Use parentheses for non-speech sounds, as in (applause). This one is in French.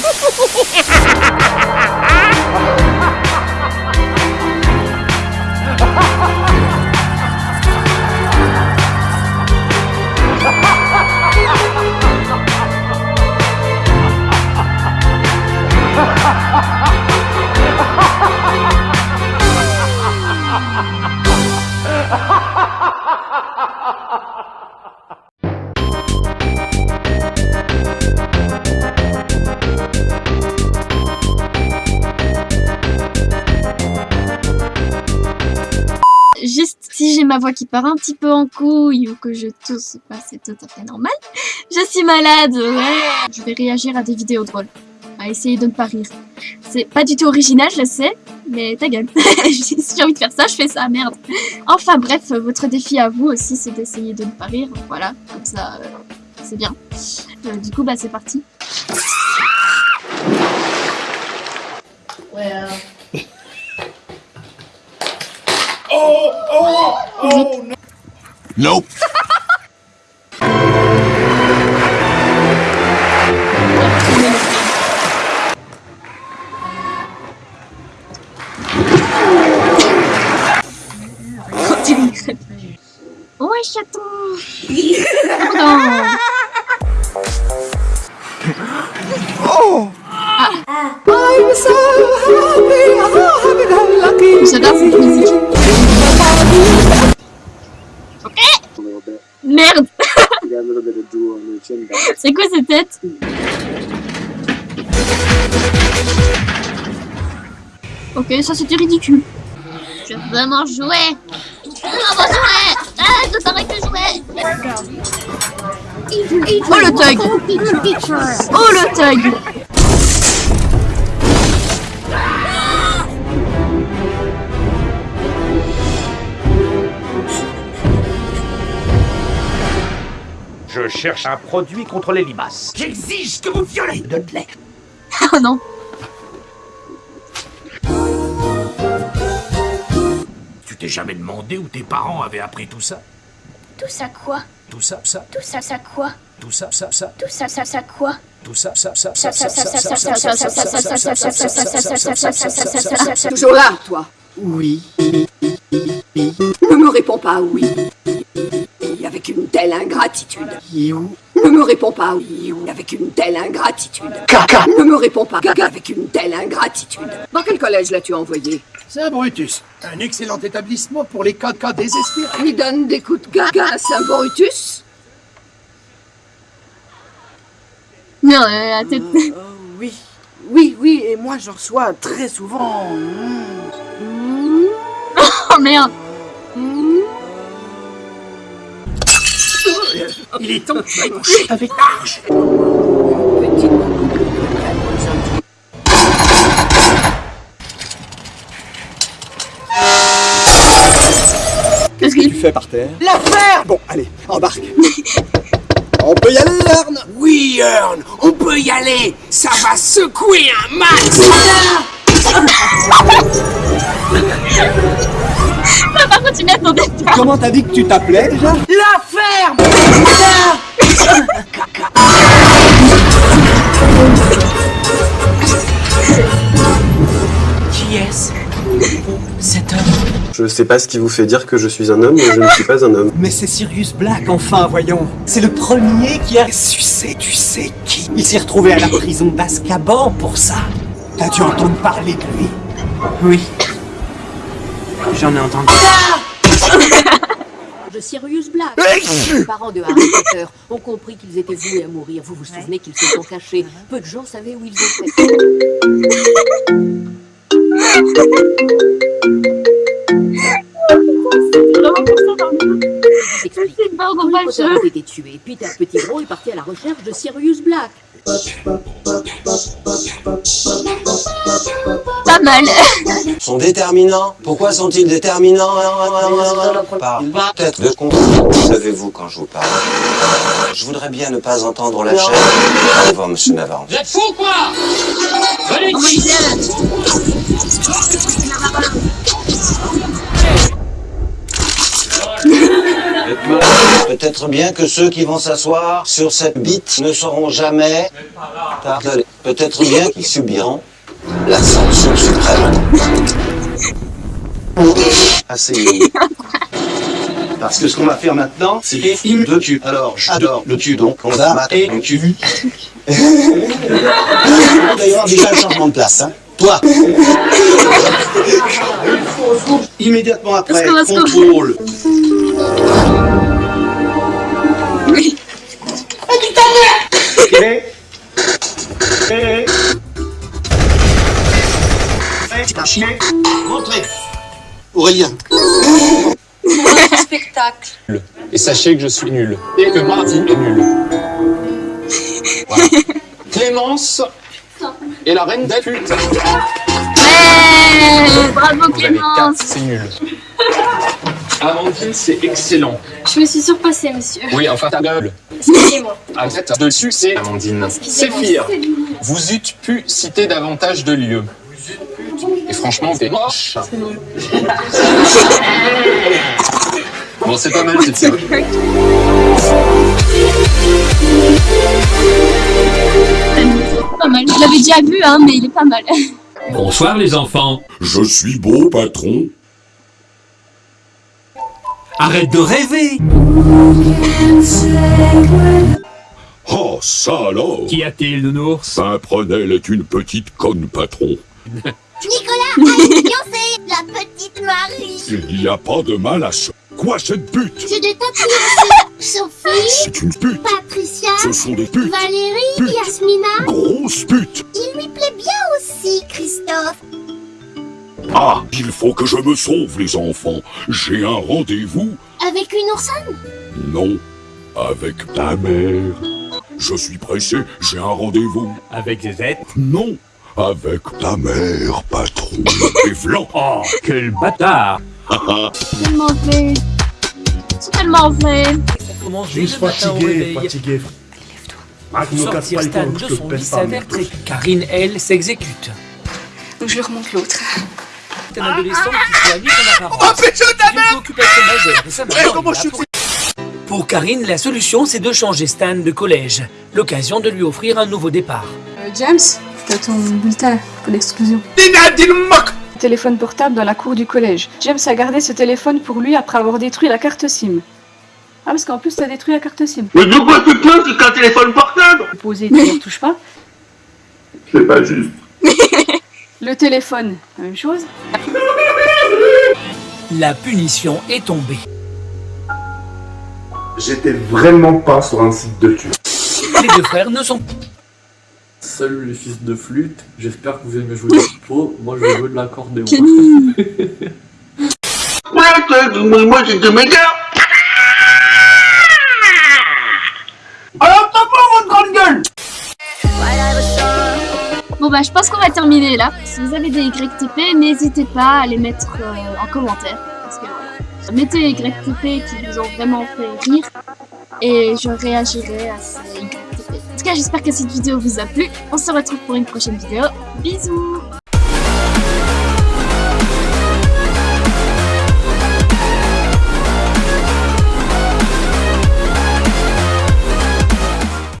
ha ha ha ma voix qui part un petit peu en couille ou que je tousse, bah, c'est tout à fait normal. Je suis malade, ouais. Je vais réagir à des vidéos drôles. À essayer de ne pas rire. C'est pas du tout original, je sais, mais ta gueule. (laughs) si j'ai envie de faire ça, je fais ça, merde. Enfin bref, votre défi à vous aussi, c'est d'essayer de ne pas rire. Voilà, comme ça, euh, c'est bien. Euh, du coup, bah c'est parti. Well, Oh, oh, Oh, no. Nope. Oh! I'm so happy, I'm so happy, I'm lucky. So that's easy. C'est quoi cette tête Ok, ça c'était ridicule. Je veux Je Ah, que jouer. Oh le tag Oh le tag Je cherche un produit contre les limaces. J'exige que vous violez de lait. Oh non Tu t'es jamais demandé où tes parents avaient appris tout ça Tout ça quoi Tout ça, ça, Tout ça ça quoi tout ça, ça, ça, Tout ça ça ça quoi tout ça, ça, ça, Ça ça, ça ça, ça ça, ça ça, ça ça, ça ça, ça telle ingratitude. You. Ne me réponds pas oui. Avec une telle ingratitude. Caca. Ne me réponds pas avec une telle ingratitude. Dans quel collège l'as-tu envoyé? C'est un Brutus. Un excellent établissement pour les cas de cas désespérés. Il donne des coups de gaga à Saint-Brutus Non, euh, la tête... Euh, euh, oui. Oui, oui, et moi j'en reçois très souvent. (laughs) Oh merde Il est temps que tu ailles coucher avec large. Qu'est-ce que tu fais par terre La ferme Bon, allez, embarque. On peut y aller, Ern Oui, Earn, on peut y aller. Ça va secouer un max. (laughs) Par contre, tu m'attendais pas Comment t'as dit que tu t'appelais déjà La ferme (laughs) Qui est-ce Cet homme Je sais pas ce qui vous fait dire que je suis un homme, mais je ne suis pas un homme. Mais c'est Sirius Black, enfin, voyons. C'est le premier qui a sucé, tu sais qui. Il s'est retrouvé à la prison d'Azkaban pour ça. T'as dû entendre parler de lui Oui. J'en ai entendu. De Sirius Black. Les parents de Harry Potter ont compris qu'ils étaient voués à mourir. Vous vous souvenez qu'ils se sont cachés. Peu de gens savaient où ils étaient. C'est pas Harry Potter a été tué. Peter Pettigrew est parti à la recherche de Sirius Black. Pas mal (laughs) Sont déterminants Pourquoi sont-ils déterminants Par tête de. Savez-vous quand je vous parle Je voudrais bien ne pas entendre la chaîne. Au revoir, monsieur Navarro. Vous êtes fous, quoi? Venez ici Peut-être bien que ceux qui vont s'asseoir sur cette bite ne seront jamais. Peut-être bien qu'ils subiront la sanction suprême. Asseyez-vous. Parce que ce qu'on va faire maintenant, c'est des films de cul. Alors, j'adore le cul, donc on va mater le cul. Avoir déjà un changement de place. Hein. Toi Immédiatement après, contrôle. C'est. Rentrez. Aurélien. Spectacle. Et sachez que je suis nul. Et que Martin est nul. Voilà. (laughs) Clémence est la reine des putes. Ouais Bravo Vous Clémence c'est nul. Amandine, c'est excellent. Je me suis surpassée, monsieur. Oui, enfin ta gueule. Excusez-moi. Arrête dessus, c'est Amandine. Séphir, vous eûtes pu citer davantage de lieux. Et franchement, t'es moche. (laughs) Bon, c'est pas mal, c'est. Pas mal. Je l'avais déjà vu, hein, mais il est pas mal. (laughs) Bonsoir les enfants. Je suis beau, patron. Arrête de rêver. Oh, ça alors Qu'y a-t-il, nounours? Pimprenel est une petite conne, patron. (laughs) Fiancée, la petite Marie. Il n'y a pas de mal à ça. Quoi, cette pute? J'ai des tapis. Sophie, C'est une pute. Patricia, Ce sont des putes. Valérie, Pute. Yasmina. Grosse pute. Il lui plaît bien aussi, Christophe. Ah, il faut que je me sauve, les enfants. J'ai un rendez-vous Avec une oursonne Non, avec ta mère. Je suis pressé, j'ai un rendez-vous. Avec Zezette Non, avec ta mère, patron. (laughs) Et vlan. Oh, quel bâtard tellement fait. C'est tellement fait. Comment Juste fatigué, fatigué. Ah, tu me casses pas les Stan de son pèse lit pas. s'avère très... Karine, elle, s'exécute. Donc je lui remonte l'autre. C'est un adolescent qui soigne son apparence. Oh, pécho ta C'est une préoccupation majeure de sa Eh, comment je suis Pour Karine, la solution, c'est de changer Stan de collège. L'occasion de lui offrir un nouveau départ. Euh, James, t'as ton bulletin pour l'exclusion. Téléphone portable dans la cour du collège. James a gardé ce téléphone pour lui après avoir détruit la carte SIM. Ah, parce qu'en plus, t'as détruit la carte SIM. Mais de quoi tu peux, c'est qu'un téléphone portable? Posé, tu ne touches pas? C'est pas juste. (laughs) Le téléphone, la même chose. La punition est tombée. J'étais vraiment pas sur un site de cul. Les deux frères ne sont Salut les fils de flûte, j'espère que vous aimez jouer du pot, moi je vais jouer de l'accordéon. (laughs) Moi j'ai de gars Alors t'as pas votre grande gueule Bon bah je pense qu'on va terminer là. Si vous avez des YTP, n'hésitez pas à les mettre euh, en commentaire. Parce que voilà. Mettez les YTP qui vous ont vraiment fait rire. Et je réagirai à ces YTP. En tout cas j'espère que cette vidéo vous a plu. On se retrouve pour une prochaine vidéo. Bisous